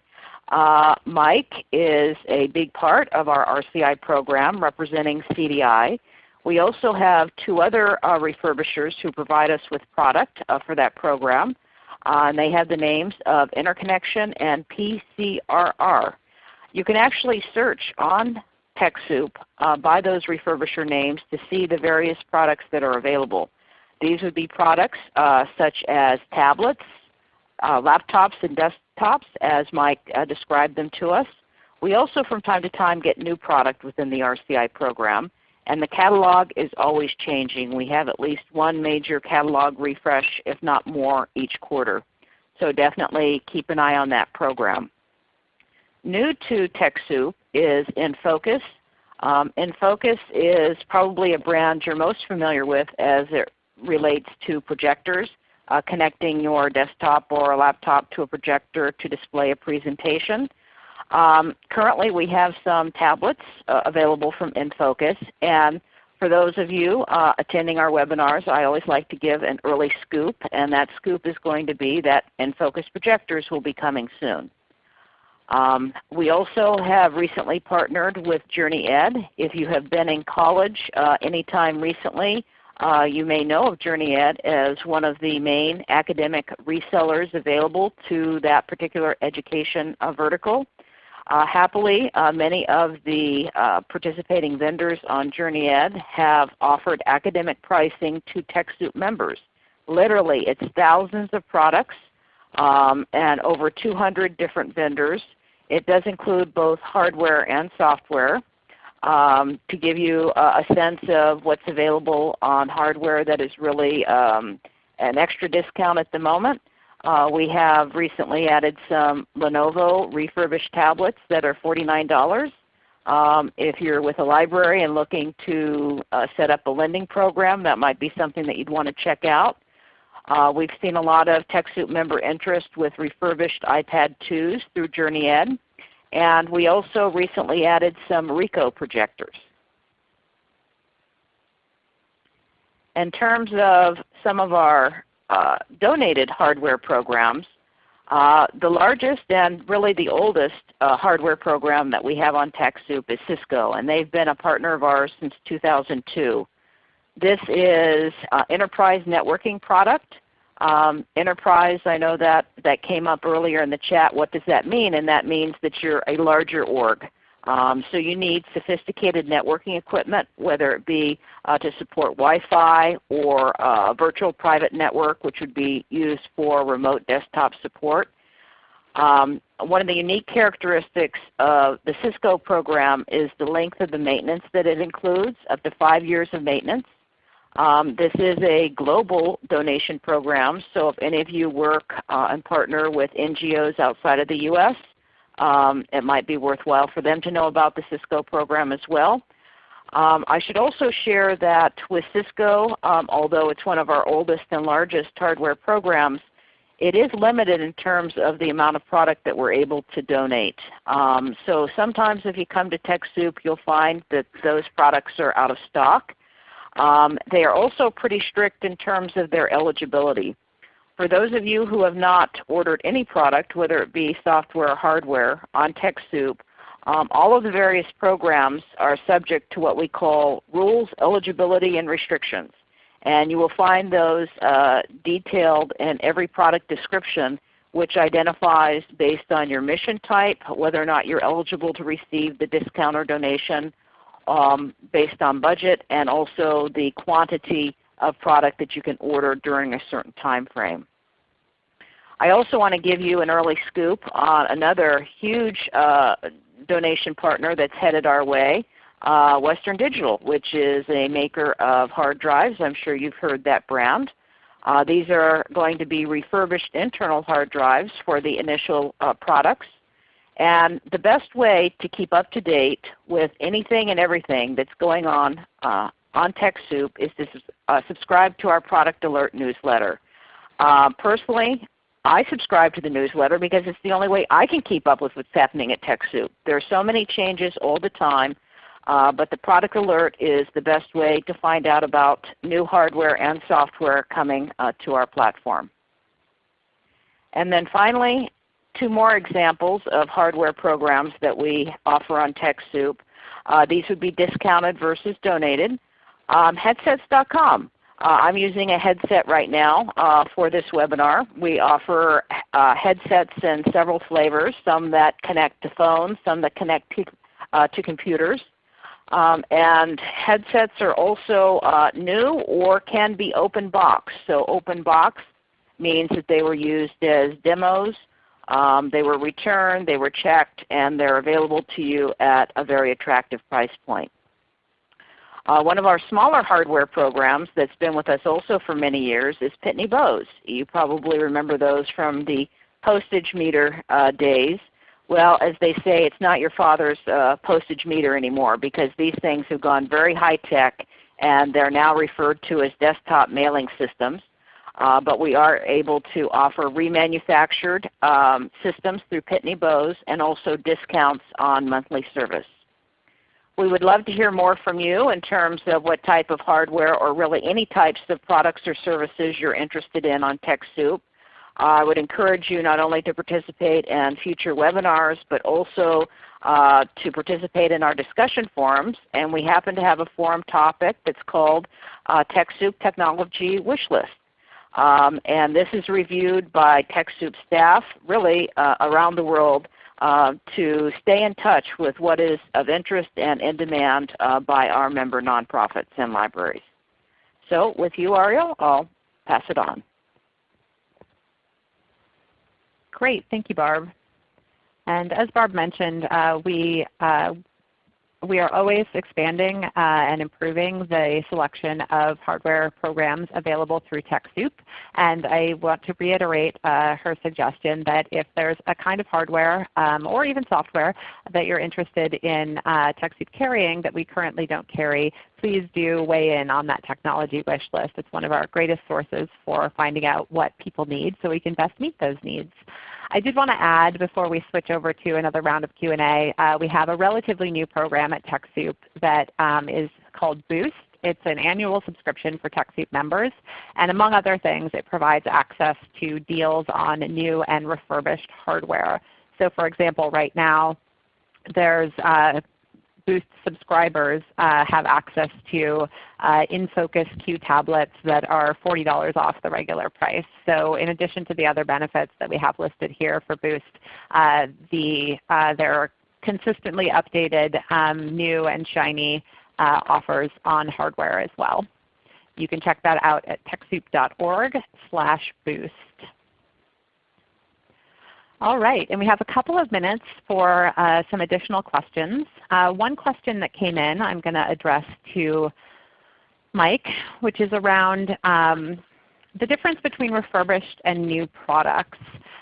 Uh, Mike is a big part of our RCI program representing CDI. We also have two other uh, refurbishers who provide us with product uh, for that program. Uh, and they have the names of Interconnection and PCRR. You can actually search on TechSoup uh, by those refurbisher names to see the various products that are available. These would be products uh, such as tablets, uh, laptops and desktops as Mike uh, described them to us. We also from time to time get new product within the RCI program. And the catalog is always changing. We have at least one major catalog refresh, if not more, each quarter. So definitely keep an eye on that program. New to TechSoup is InFocus. Um, InFocus is probably a brand you're most familiar with as it relates to projectors, uh, connecting your desktop or a laptop to a projector to display a presentation. Um, currently we have some tablets uh, available from InFocus. And for those of you uh, attending our webinars, I always like to give an early scoop. And that scoop is going to be that InFocus projectors will be coming soon. Um, we also have recently partnered with JourneyEd. If you have been in college uh, anytime recently, uh, you may know of JourneyEd as one of the main academic resellers available to that particular education uh, vertical. Uh, happily, uh, many of the uh, participating vendors on JourneyEd have offered academic pricing to TechSoup members. Literally, it's thousands of products um, and over 200 different vendors. It does include both hardware and software. Um, to give you a, a, sense of what's available on hardware that is really um, an extra discount at the moment. Uh, we have recently added some Lenovo refurbished tablets that are $49. Um, if you're with a library and looking to uh, set up a lending program, that might be something that you'd want to check out. Uh, we've seen a lot of TechSoup member interest with refurbished iPad 2s through JourneyEd. And we also recently added some Ricoh projectors. In terms of some of our uh, donated hardware programs. Uh, the largest and really the oldest uh, hardware program that we have on TechSoup is Cisco, and they've been a partner of ours since 2002. This is uh, enterprise networking product. Um, enterprise, I know that that came up earlier in the chat. What does that mean? And that means that you're a larger org. Um, so you need sophisticated networking equipment, whether it be uh, to support Wi-Fi or a virtual private network, which would be used for remote desktop support. Um, one of the unique characteristics of the Cisco program is the length of the maintenance that it includes, up to 5 years of maintenance. Um, this is a global donation program, so if any of you work uh, and partner with NGOs outside of the U.S., um, it might be worthwhile for them to know about the Cisco program as well. Um, I should also share that with Cisco, um, although it's one of our oldest and largest hardware programs, it is limited in terms of the amount of product that we're able to donate. Um, so sometimes if you come to TechSoup, you'll find that those products are out of stock. Um, they are also pretty strict in terms of their eligibility. For those of you who have not ordered any product, whether it be software or hardware, on TechSoup, um, all of the various programs are subject to what we call rules, eligibility, and restrictions. And you will find those uh, detailed in every product description which identifies based on your mission type whether or not you're eligible to receive the discount or donation um, based on budget and also the quantity of product that you can order during a certain time frame. I also want to give you an early scoop on another huge uh, donation partner that's headed our way, uh, Western Digital, which is a maker of hard drives. I'm sure you've heard that brand. Uh, these are going to be refurbished internal hard drives for the initial uh, products. And the best way to keep up to date with anything and everything that's going on uh, on TechSoup is to uh, subscribe to our Product Alert newsletter. Uh, personally, I subscribe to the newsletter because it's the only way I can keep up with what's happening at TechSoup. There are so many changes all the time, uh, but the Product Alert is the best way to find out about new hardware and software coming uh, to our platform. And then finally, two more examples of hardware programs that we offer on TechSoup. Uh, these would be discounted versus donated. Um, headsets.com. Uh, I'm using a headset right now uh, for this webinar. We offer uh, headsets in several flavors, some that connect to phones, some that connect to, uh, to computers. Um, and headsets are also uh, new or can be open box. So open box means that they were used as demos, um, they were returned, they were checked, and they're available to you at a very attractive price point. Uh, one of our smaller hardware programs that's been with us also for many years is Pitney Bowes. You probably remember those from the postage meter uh, days. Well, as they say, it's not your father's uh, postage meter anymore because these things have gone very high tech and they're now referred to as desktop mailing systems. Uh, but we are able to offer remanufactured um, systems through Pitney Bowes and also discounts on monthly service. We would love to hear more from you in terms of what type of hardware or really any types of products or services you're interested in on TechSoup. I would encourage you not only to participate in future webinars, but also uh, to participate in our discussion forums. And we happen to have a forum topic that's called uh, TechSoup Technology Wishlist. Um, and this is reviewed by TechSoup staff really uh, around the world uh, to stay in touch with what is of interest and in demand uh, by our member nonprofits and libraries. So with you Ariel, I'll pass it on. Great. Thank you, Barb. And as Barb mentioned, uh, we uh, we are always expanding uh, and improving the selection of hardware programs available through TechSoup. And I want to reiterate uh, her suggestion that if there's a kind of hardware um, or even software that you're interested in uh, TechSoup carrying that we currently don't carry, please do weigh in on that technology wish list. It's one of our greatest sources for finding out what people need so we can best meet those needs. I did want to add before we switch over to another round of Q&A, uh, we have a relatively new program at TechSoup that um, is called Boost. It's an annual subscription for TechSoup members. And among other things, it provides access to deals on new and refurbished hardware. So for example, right now there's uh, Boost subscribers uh, have access to uh, InFocus Q tablets that are $40 off the regular price. So in addition to the other benefits that we have listed here for Boost, uh, the, there are consistently updated um, new and shiny offers on hardware as well. You can check that out at TechSoup.org slash boost. All right, and we have a couple of minutes for uh, some additional questions. Uh, one question that came in I'm going to address to Mike, which is around um, the difference between refurbished and new products.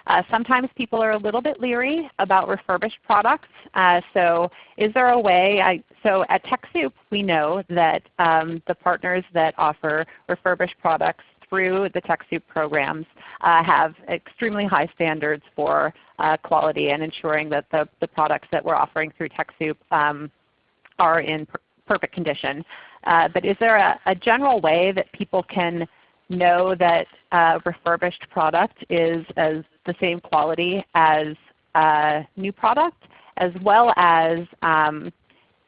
Uh, sometimes people are a little bit leery about refurbished products. Uh, so is there a way, so at TechSoup we know that um, the partners that offer refurbished products through the TechSoup programs uh, have extremely high standards for uh, quality and ensuring that the, the products that we're offering through TechSoup um, are in per perfect condition. Uh, but is there a, a, general way that people can know that a refurbished product is as the same quality as a new product, as well as um,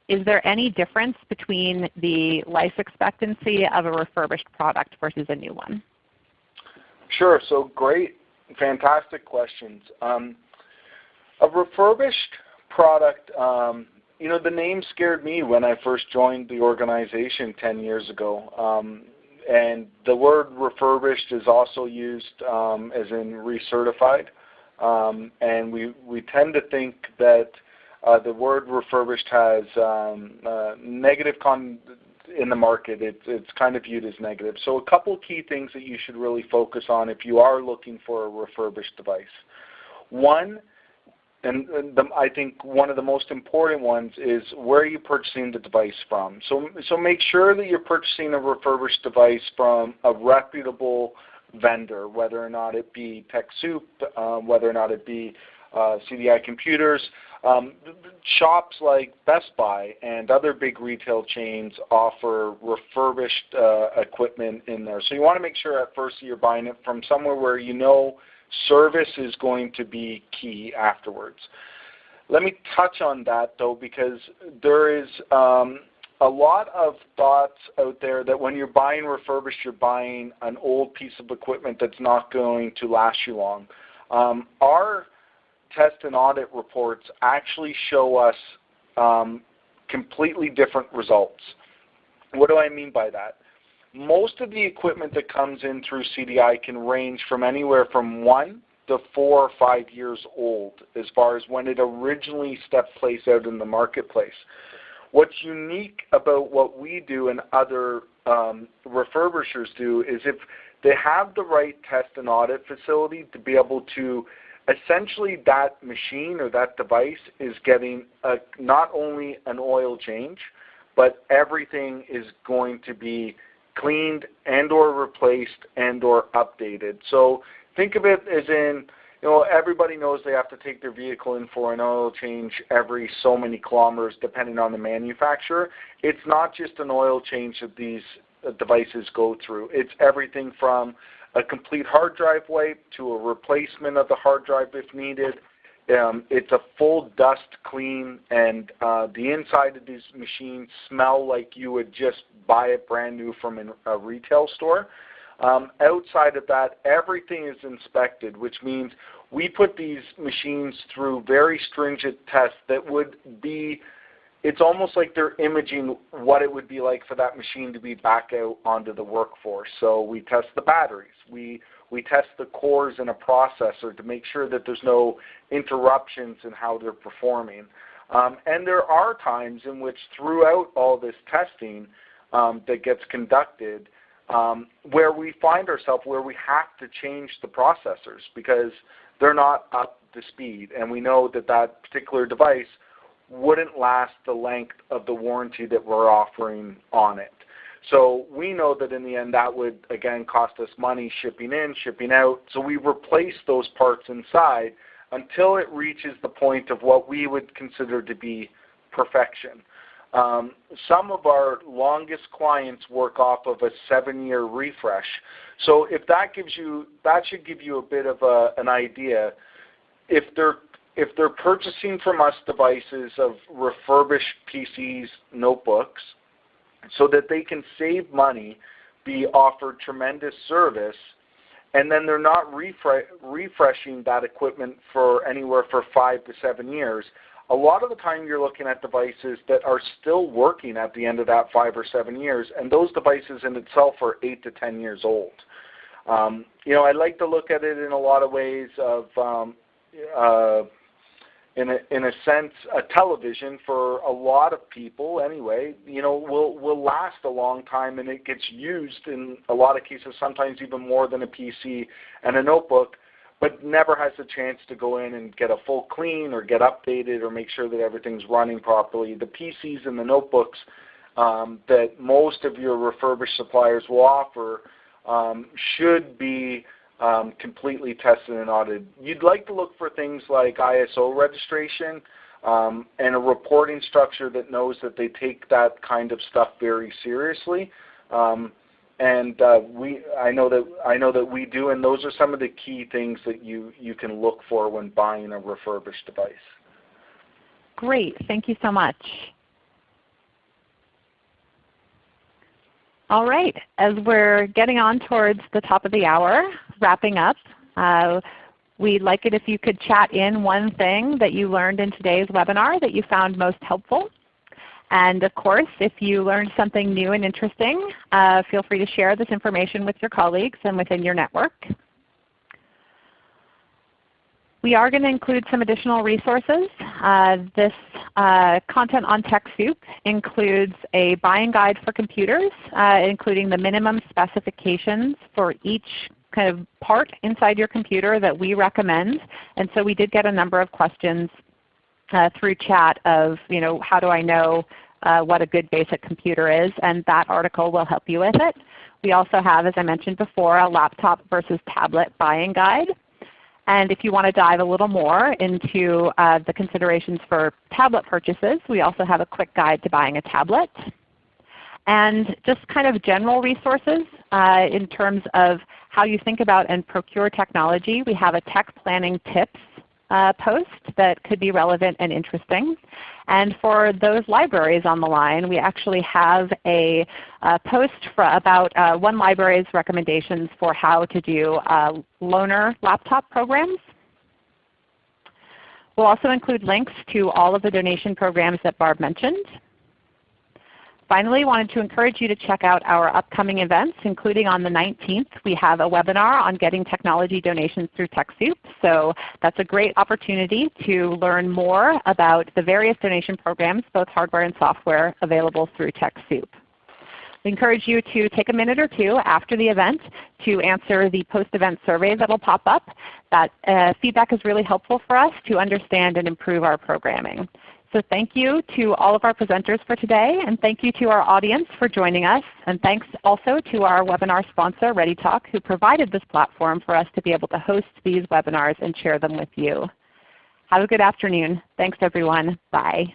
is there any difference between the life expectancy of a refurbished product versus a new one? Sure. So great, fantastic questions. Um, a refurbished product, um, you know, the name scared me when I first joined the organization 10 years ago. Um, and the word refurbished is also used um, as in recertified. Um, and we, we tend to think that uh, the word refurbished has um, uh, negative con in the market. It, it's kind of viewed as negative. So a couple key things that you should really focus on if you are looking for a refurbished device. One, and, the, I think one of the most important ones is where are you purchasing the device from. So, so make sure that you're purchasing a refurbished device from a reputable vendor, whether or not it be TechSoup, um, whether or not it be uh, CDI Computers. Um, shops like Best Buy and other big retail chains offer refurbished uh, equipment in there. So you want to make sure at first you're buying it from somewhere where you know service is going to be key afterwards. Let me touch on that though because there is um, a lot of thoughts out there that when you're buying refurbished, you're buying an old piece of equipment that's not going to last you long. Um, our test and audit reports actually show us um, completely different results. What do I mean by that? Most of the equipment that comes in through CDI can range from anywhere from one to four or five years old as far as when it originally stepped place out in the marketplace. What's unique about what we do and other um, refurbishers do is if they have the right test and audit facility to be able to essentially that machine or that device is getting a, not only an oil change, but everything is going to be cleaned and or replaced and or updated. So think of it as in, you know, everybody knows they have to take their vehicle in for an oil change every so many kilometers depending on the manufacturer. It's not just an oil change that these uh, devices go through. It's everything from a complete hard drive wipe to a replacement of the hard drive if needed. Um, it's a full dust clean, and uh, the inside of these machines smell like you would just buy it brand new from a retail store. Um, outside of that, everything is inspected, which means we put these machines through very stringent tests that would be it's almost like they're imaging what it would be like for that machine to be back out onto the workforce. So we test the batteries. We, we test the cores in a processor to make sure that there's no interruptions in how they're performing. Um, and there are times in which throughout all this testing um, that gets conducted um, where we find ourselves where we have to change the processors because they're not up to speed. And we know that that particular device wouldn't last the length of the warranty that we're offering on it. So we know that in the end that would again cost us money shipping in, shipping out. So we replace those parts inside until it reaches the point of what we would consider to be perfection. Um, some of our longest clients work off of a seven-year refresh. So if that gives you, that should give you a bit of a, an idea. If they're if they're purchasing from us devices of refurbished PCs, notebooks, so that they can save money, be offered tremendous service, and then they're not refre refreshing that equipment for anywhere for five to seven years, a lot of the time you're looking at devices that are still working at the end of that five or seven years, and those devices in itself are eight to ten years old. Um, you know, I like to look at it in a lot of ways of um, uh, in a, in a sense, a television for a lot of people anyway, you know, will will last a long time, and it gets used in a lot of cases, sometimes even more than a PC and a notebook, but never has a chance to go in and get a full clean or get updated or make sure that everything's running properly. The PCs and the notebooks um, that most of your refurbished suppliers will offer um, should be um, completely tested and audited. You'd like to look for things like ISO registration um, and a reporting structure that knows that they take that kind of stuff very seriously. Um, and uh, we, I know that I know that we do, and those are some of the key things that you you can look for when buying a refurbished device. Great, thank you so much. All right, as we're getting on towards the top of the hour, wrapping up, uh, we'd like it if you could chat in one thing that you learned in today's webinar that you found most helpful. And of course, if you learned something new and interesting, uh, feel free to share this information with your colleagues and within your network. We are going to include some additional resources. Uh, this uh, content on TechSoup includes a buying guide for computers, uh, including the minimum specifications for each kind of part inside your computer that we recommend. And so we did get a number of questions uh, through chat of, you know, how do I know uh, what a good basic computer is, and that article will help you with it. We also have, as I mentioned before, a laptop versus tablet buying guide. And if you want to dive a little more into uh, the considerations for tablet purchases, we also have a quick guide to buying a tablet. And just kind of general resources uh, in terms of how you think about and procure technology. We have a tech planning tips uh, post that could be relevant and interesting. And for those libraries on the line, we actually have a, a post about uh, one library's recommendations for how to do uh, loaner laptop programs. We'll also include links to all of the donation programs that Barb mentioned. Finally, I wanted to encourage you to check out our upcoming events, including on the 19th we have a webinar on getting technology donations through TechSoup. So that's a great opportunity to learn more about the various donation programs, both hardware and software, available through TechSoup. We encourage you to take a minute or two after the event to answer the post-event survey that will pop up. That uh, feedback is really helpful for us to understand and improve our programming. So thank you to all of our presenters for today, and thank you to our audience for joining us. And thanks also to our webinar sponsor, ReadyTalk, who provided this platform for us to be able to host these webinars and share them with you. Have a good afternoon. Thanks everyone. Bye.